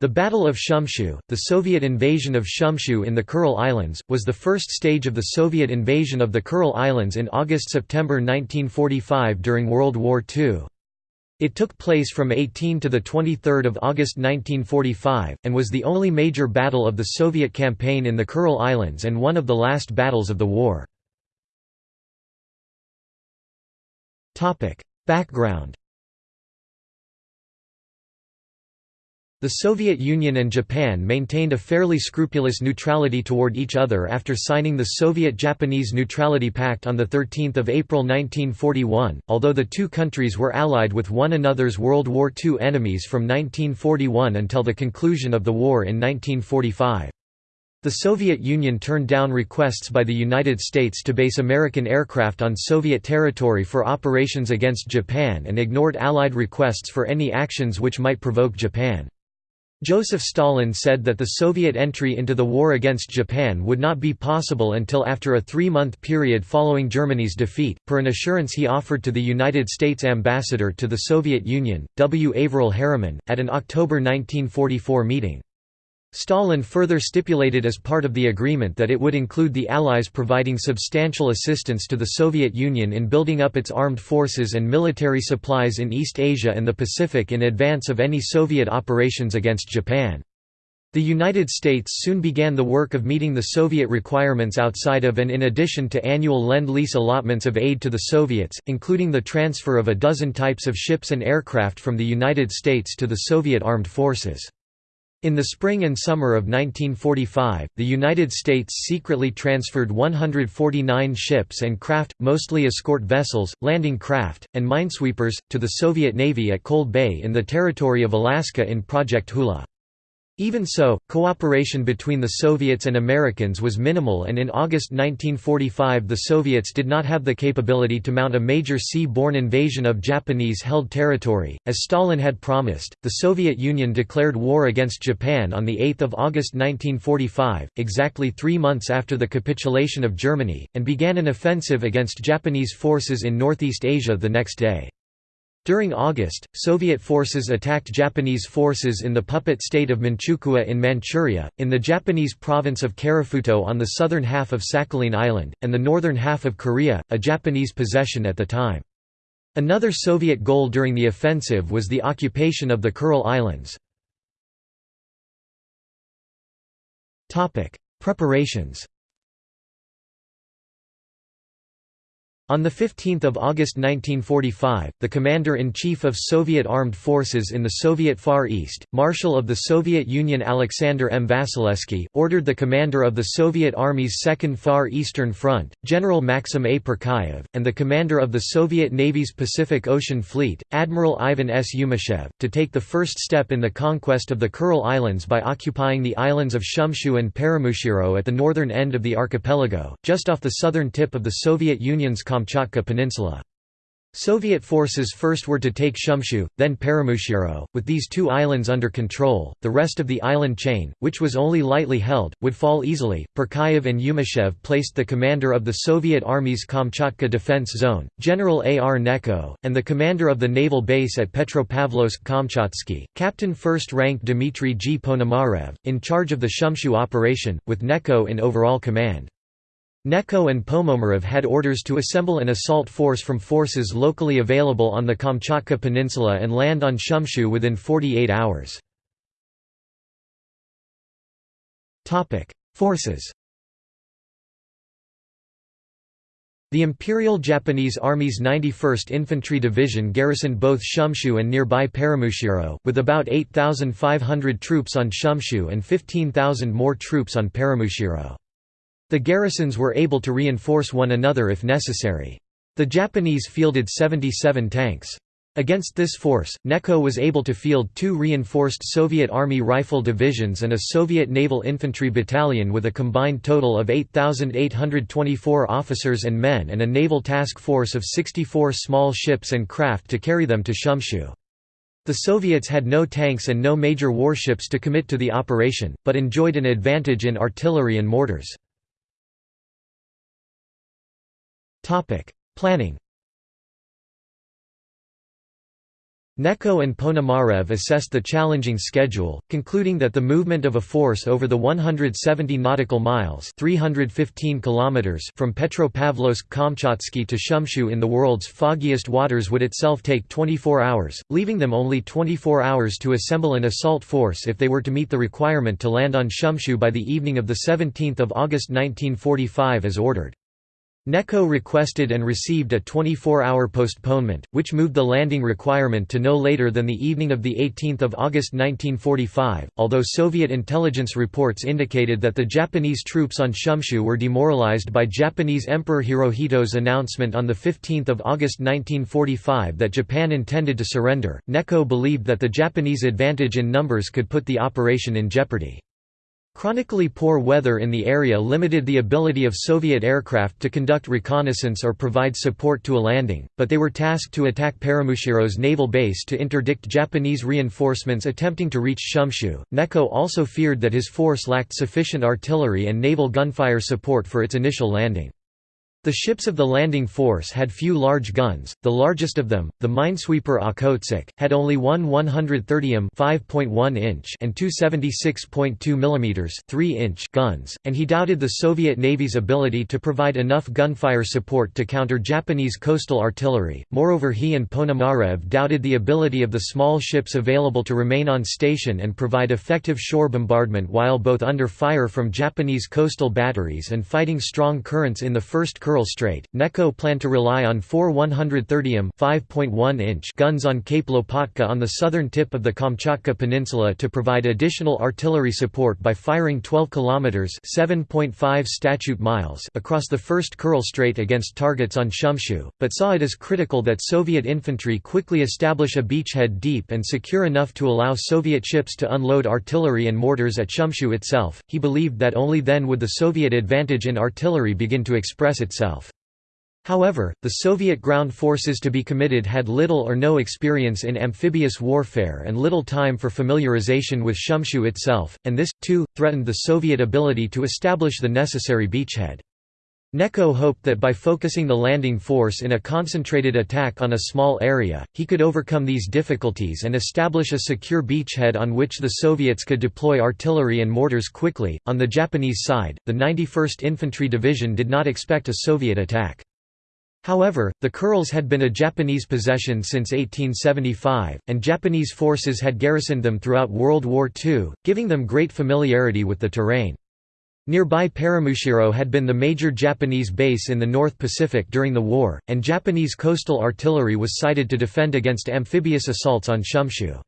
The Battle of Shumshu, the Soviet invasion of Shumshu in the Kuril Islands, was the first stage of the Soviet invasion of the Kuril Islands in August–September 1945 during World War II. It took place from 18 to 23 August 1945, and was the only major battle of the Soviet campaign in the Kuril Islands and one of the last battles of the war. Background The Soviet Union and Japan maintained a fairly scrupulous neutrality toward each other after signing the Soviet-Japanese Neutrality Pact on 13 April 1941, although the two countries were allied with one another's World War II enemies from 1941 until the conclusion of the war in 1945. The Soviet Union turned down requests by the United States to base American aircraft on Soviet territory for operations against Japan and ignored Allied requests for any actions which might provoke Japan. Joseph Stalin said that the Soviet entry into the war against Japan would not be possible until after a three-month period following Germany's defeat, per an assurance he offered to the United States ambassador to the Soviet Union, W. Averell Harriman, at an October 1944 meeting. Stalin further stipulated as part of the agreement that it would include the Allies providing substantial assistance to the Soviet Union in building up its armed forces and military supplies in East Asia and the Pacific in advance of any Soviet operations against Japan. The United States soon began the work of meeting the Soviet requirements outside of and in addition to annual Lend-Lease allotments of aid to the Soviets, including the transfer of a dozen types of ships and aircraft from the United States to the Soviet armed forces. In the spring and summer of 1945, the United States secretly transferred 149 ships and craft, mostly escort vessels, landing craft, and minesweepers, to the Soviet Navy at Cold Bay in the territory of Alaska in Project Hula. Even so, cooperation between the Soviets and Americans was minimal and in August 1945 the Soviets did not have the capability to mount a major sea-borne invasion of Japanese-held territory. As Stalin had promised, the Soviet Union declared war against Japan on 8 August 1945, exactly three months after the capitulation of Germany, and began an offensive against Japanese forces in Northeast Asia the next day. During August, Soviet forces attacked Japanese forces in the puppet state of Manchukuo in Manchuria, in the Japanese province of Karafuto on the southern half of Sakhalin Island, and the northern half of Korea, a Japanese possession at the time. Another Soviet goal during the offensive was the occupation of the Kuril Islands. Preparations On 15 August 1945, the Commander-in-Chief of Soviet Armed Forces in the Soviet Far East, Marshal of the Soviet Union Alexander M. Vasilevsky, ordered the commander of the Soviet Army's Second Far Eastern Front, General Maxim A. Purkayev, and the commander of the Soviet Navy's Pacific Ocean Fleet, Admiral Ivan S. Yumashev, to take the first step in the conquest of the Kuril Islands by occupying the islands of Shumshu and Paramushiro at the northern end of the archipelago, just off the southern tip of the Soviet Union's Kamchatka Peninsula. Soviet forces first were to take Shumshu, then Paramushiro. With these two islands under control, the rest of the island chain, which was only lightly held, would fall easily. Purkayev and Yumashev placed the commander of the Soviet Army's Kamchatka Defense Zone, General A. R. Gnechko, and the commander of the naval base at Petropavlovsk-Kamchatsky, Captain First Rank Dmitry G. Ponomarev, in charge of the Shumshu operation, with Gnechko in overall command. Gnechko and Ponomarev had orders to assemble an assault force from forces locally available on the Kamchatka Peninsula and land on Shumshu within 48 hours. Forces The Imperial Japanese Army's 91st Infantry Division garrisoned both Shumshu and nearby Paramushiro, with about 8,500 troops on Shumshu and 15,000 more troops on Paramushiro. The garrisons were able to reinforce one another if necessary. The Japanese fielded 77 tanks. Against this force, Gnechko was able to field two reinforced Soviet Army rifle divisions and a Soviet Naval Infantry battalion with a combined total of 8,824 officers and men and a naval task force of 64 small ships and craft to carry them to Shumshu. The Soviets had no tanks and no major warships to commit to the operation, but enjoyed an advantage in artillery and mortars. Planning Gnechko and Ponomarev assessed the challenging schedule, concluding that the movement of a force over the 170 nautical miles 315 kilometers from Petropavlovsk-Kamchatsky to Shumshu in the world's foggiest waters would itself take 24 hours, leaving them only 24 hours to assemble an assault force if they were to meet the requirement to land on Shumshu by the evening of the 17 August 1945 as ordered. Gnechko requested and received a 24-hour postponement, which moved the landing requirement to no later than the evening of 18 August 1945, although Soviet intelligence reports indicated that the Japanese troops on Shumshu were demoralized by Japanese Emperor Hirohito's announcement on 15 August 1945 that Japan intended to surrender. Gnechko believed that the Japanese advantage in numbers could put the operation in jeopardy. Chronically poor weather in the area limited the ability of Soviet aircraft to conduct reconnaissance or provide support to a landing, but they were tasked to attack Paramushiro's naval base to interdict Japanese reinforcements attempting to reach Shumshu. Gnechko also feared that his force lacked sufficient artillery and naval gunfire support for its initial landing. The ships of the landing force had few large guns, the largest of them, the minesweeper Okhotsk, had only one 130 5.1 inch and two 76.2 mm 3 inch guns, and he doubted the Soviet Navy's ability to provide enough gunfire support to counter Japanese coastal artillery. Moreover he and Ponomarev doubted the ability of the small ships available to remain on station and provide effective shore bombardment while both under fire from Japanese coastal batteries and fighting strong currents in the first Kuril Strait, Gnechko planned to rely on four 130 mm inch guns on Cape Lopatka on the southern tip of the Kamchatka Peninsula to provide additional artillery support by firing 12 km 7.5 statute miles across the first Kuril Strait against targets on Shumshu, but saw it as critical that Soviet infantry quickly establish a beachhead deep and secure enough to allow Soviet ships to unload artillery and mortars at Shumshu itself. He believed that only then would the Soviet advantage in artillery begin to express itself itself. However, the Soviet ground forces to be committed had little or no experience in amphibious warfare and little time for familiarization with Shumshu itself, and this, too, threatened the Soviet ability to establish the necessary beachhead. Gnechko hoped that by focusing the landing force in a concentrated attack on a small area, he could overcome these difficulties and establish a secure beachhead on which the Soviets could deploy artillery and mortars quickly. On the Japanese side, the 91st Infantry Division did not expect a Soviet attack. However, the Kurils had been a Japanese possession since 1875, and Japanese forces had garrisoned them throughout World War II, giving them great familiarity with the terrain. Nearby Paramushiro had been the major Japanese base in the North Pacific during the war, and Japanese coastal artillery was sited to defend against amphibious assaults on Shumshu.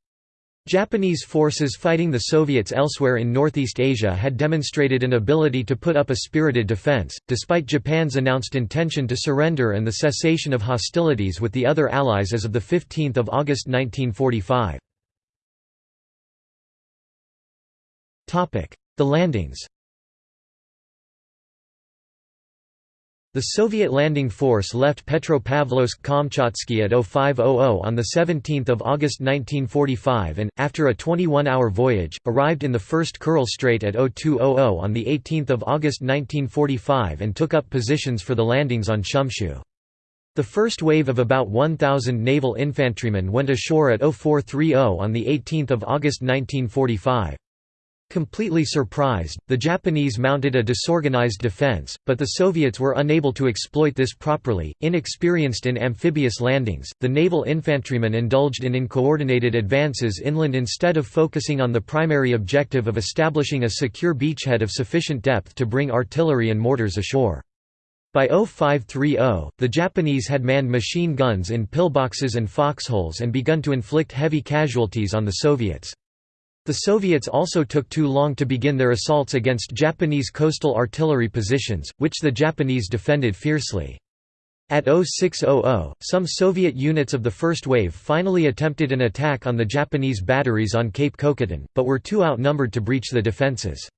Japanese forces fighting the Soviets elsewhere in Northeast Asia had demonstrated an ability to put up a spirited defense, despite Japan's announced intention to surrender and the cessation of hostilities with the other Allies as of 15 August 1945. The landings The Soviet landing force left Petropavlovsk-Kamchatsky at 0500 on 17 August 1945 and, after a 21-hour voyage, arrived in the first Kuril Strait at 0200 on 18 August 1945 and took up positions for the landings on Shumshu. The first wave of about 1,000 naval infantrymen went ashore at 0430 on 18 August 1945. Completely surprised, the Japanese mounted a disorganized defense, but the Soviets were unable to exploit this properly. Inexperienced in amphibious landings, the naval infantrymen indulged in uncoordinated advances inland instead of focusing on the primary objective of establishing a secure beachhead of sufficient depth to bring artillery and mortars ashore. By 0530, the Japanese had manned machine guns in pillboxes and foxholes and begun to inflict heavy casualties on the Soviets. The Soviets also took too long to begin their assaults against Japanese coastal artillery positions, which the Japanese defended fiercely. At 0600, some Soviet units of the first wave finally attempted an attack on the Japanese batteries on Cape Kochantan, but were too outnumbered to breach the defences.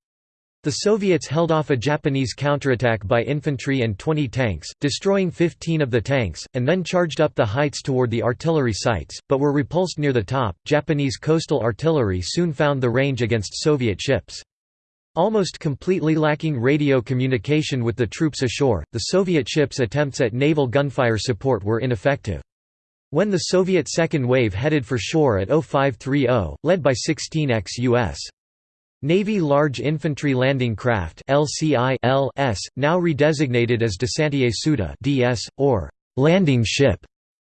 The Soviets held off a Japanese counterattack by infantry and 20 tanks, destroying 15 of the tanks, and then charged up the heights toward the artillery sites, but were repulsed near the top. Japanese coastal artillery soon found the range against Soviet ships. Almost completely lacking radio communication with the troops ashore, the Soviet ships' attempts at naval gunfire support were ineffective. When the Soviet second wave headed for shore at 0530, led by 16 ex-U.S. Navy Large Infantry Landing Craft LCI-LS, now redesignated as Desantnoye Sudno DS, or landing ship,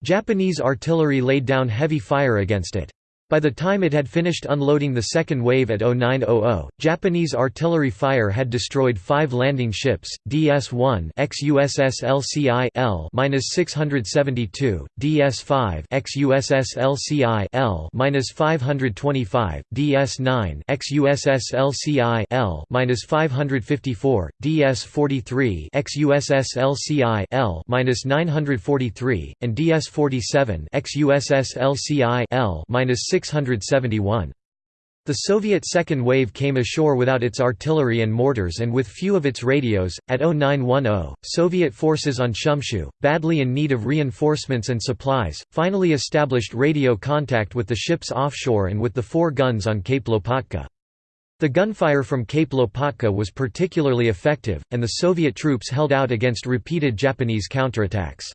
Japanese artillery laid down heavy fire against it. By the time it had finished unloading the second wave at 0900, Japanese artillery fire had destroyed five landing ships, DS-1 ex-USS LCI L-672, DS-5 ex-USS LCI L-525, DS-9 ex-USS LCI L-554, DS-43 ex-USS LCI L-943, and DS-47 ex-USS LCI L-6 671. The Soviet second wave came ashore without its artillery and mortars and with few of its radios. At 0910, Soviet forces on Shumshu, badly in need of reinforcements and supplies, finally established radio contact with the ships offshore and with the four guns on Cape Lopatka. The gunfire from Cape Lopatka was particularly effective, and the Soviet troops held out against repeated Japanese counterattacks.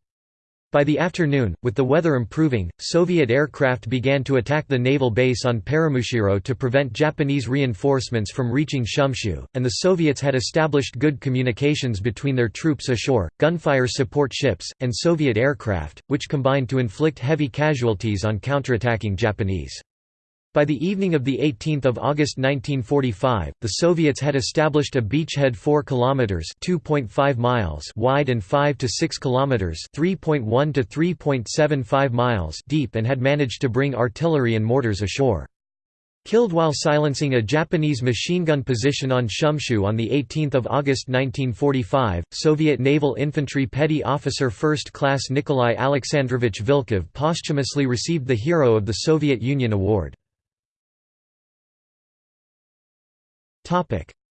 By the afternoon, with the weather improving, Soviet aircraft began to attack the naval base on Paramushiro to prevent Japanese reinforcements from reaching Shumshu, and the Soviets had established good communications between their troops ashore, gunfire support ships, and Soviet aircraft, which combined to inflict heavy casualties on counterattacking Japanese. By the evening of 18 August 1945, the Soviets had established a beachhead 4 kilometers (2.5 miles) wide and 5 to 6 kilometers (3.1 to 3.75 miles) deep and had managed to bring artillery and mortars ashore. Killed while silencing a Japanese machine gun position on Shumshu on 18 August 1945, Soviet naval infantry petty officer 1st class Nikolai Alexandrovich Vilkov posthumously received the Hero of the Soviet Union Award.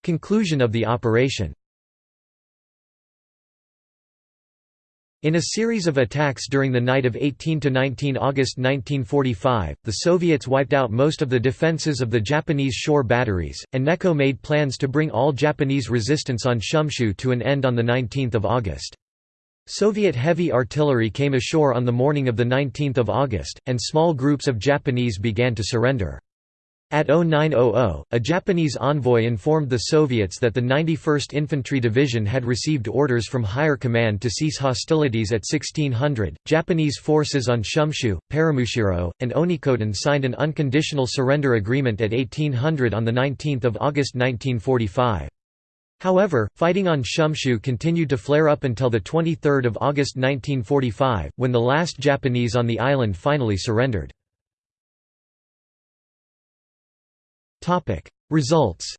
Conclusion of the operation. In a series of attacks during the night of 18–19 August 1945, the Soviets wiped out most of the defenses of the Japanese shore batteries, and Gnechko made plans to bring all Japanese resistance on Shumshu to an end on 19 August. Soviet heavy artillery came ashore on the morning of 19 August, and small groups of Japanese began to surrender. At 0900, a Japanese envoy informed the Soviets that the 91st Infantry Division had received orders from higher command to cease hostilities at 1600. Japanese forces on Shumshu, Paramushiro, and Onekotan signed an unconditional surrender agreement at 1800 on 19 August 1945. However, fighting on Shumshu continued to flare up until 23 August 1945, when the last Japanese on the island finally surrendered. Results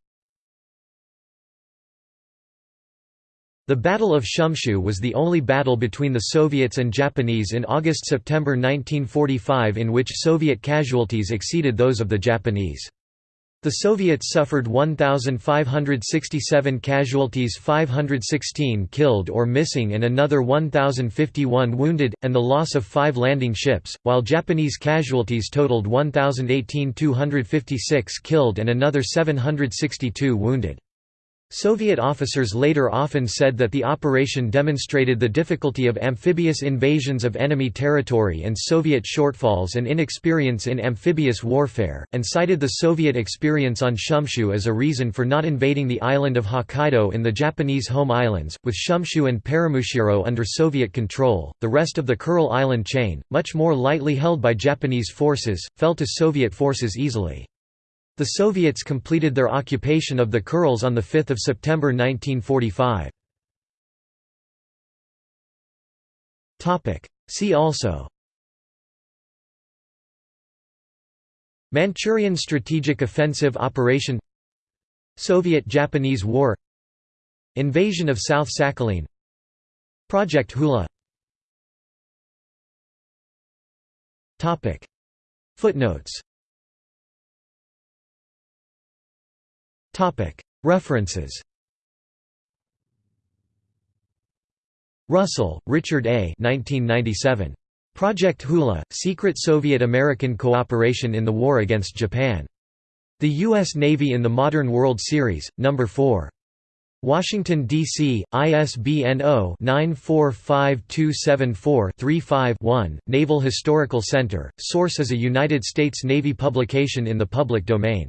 The Battle of Shumshu was the only battle between the Soviets and Japanese in August–September 1945 in which Soviet casualties exceeded those of the Japanese. The Soviets suffered 1,567 casualties 516 killed or missing and another 1,051 wounded, and the loss of five landing ships, while Japanese casualties totaled 1,018 256 killed and another 762 wounded. Soviet officers later often said that the operation demonstrated the difficulty of amphibious invasions of enemy territory and Soviet shortfalls and inexperience in amphibious warfare, and cited the Soviet experience on Shumshu as a reason for not invading the island of Hokkaido in the Japanese home islands. With Shumshu and Paramushiro under Soviet control, the rest of the Kuril island chain, much more lightly held by Japanese forces, fell to Soviet forces easily. The Soviets completed their occupation of the Kurils on 5 September 1945. See also. Manchurian Strategic Offensive Operation. Soviet–Japanese War. Invasion of South Sakhalin. Project Hula. Footnotes References Russell, Richard A. 1997. Project Hula – Secret Soviet-American Cooperation in the War Against Japan. The U.S. Navy in the Modern World Series, No. 4. Washington, D.C., ISBN 0-945274-35-1, Naval Historical Center. Source is a United States Navy publication in the public domain.